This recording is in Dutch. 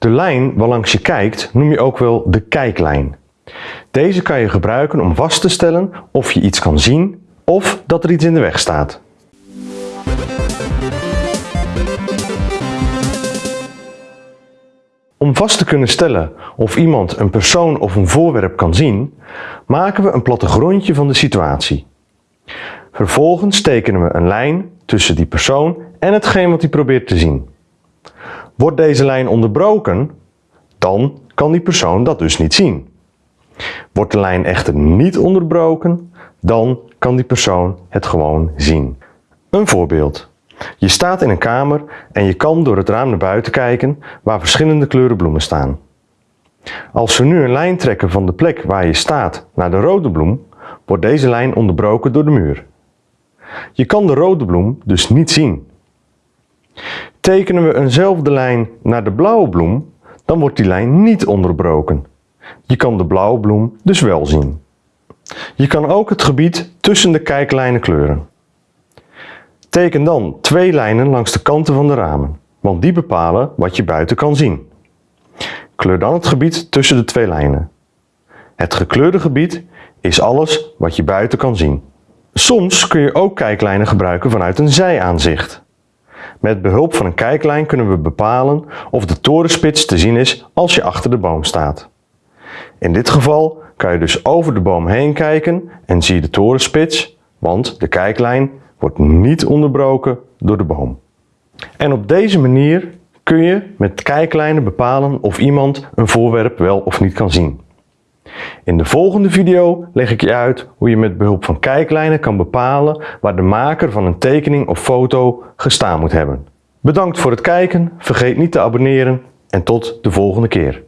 De lijn waarlangs je kijkt noem je ook wel de kijklijn. Deze kan je gebruiken om vast te stellen of je iets kan zien of dat er iets in de weg staat. Om vast te kunnen stellen of iemand een persoon of een voorwerp kan zien, maken we een plattegrondje van de situatie. Vervolgens tekenen we een lijn tussen die persoon en hetgeen wat hij probeert te zien. Wordt deze lijn onderbroken, dan kan die persoon dat dus niet zien. Wordt de lijn echter niet onderbroken, dan kan die persoon het gewoon zien. Een voorbeeld. Je staat in een kamer en je kan door het raam naar buiten kijken waar verschillende kleuren bloemen staan. Als we nu een lijn trekken van de plek waar je staat naar de rode bloem, wordt deze lijn onderbroken door de muur. Je kan de rode bloem dus niet zien. Tekenen we eenzelfde lijn naar de blauwe bloem, dan wordt die lijn niet onderbroken. Je kan de blauwe bloem dus wel zien. Je kan ook het gebied tussen de kijklijnen kleuren. Teken dan twee lijnen langs de kanten van de ramen, want die bepalen wat je buiten kan zien. Kleur dan het gebied tussen de twee lijnen. Het gekleurde gebied is alles wat je buiten kan zien. Soms kun je ook kijklijnen gebruiken vanuit een zijaanzicht. Met behulp van een kijklijn kunnen we bepalen of de torenspits te zien is als je achter de boom staat. In dit geval kan je dus over de boom heen kijken en zie je de torenspits, want de kijklijn wordt niet onderbroken door de boom. En op deze manier kun je met kijklijnen bepalen of iemand een voorwerp wel of niet kan zien. In de volgende video leg ik je uit hoe je met behulp van kijklijnen kan bepalen waar de maker van een tekening of foto gestaan moet hebben. Bedankt voor het kijken, vergeet niet te abonneren en tot de volgende keer.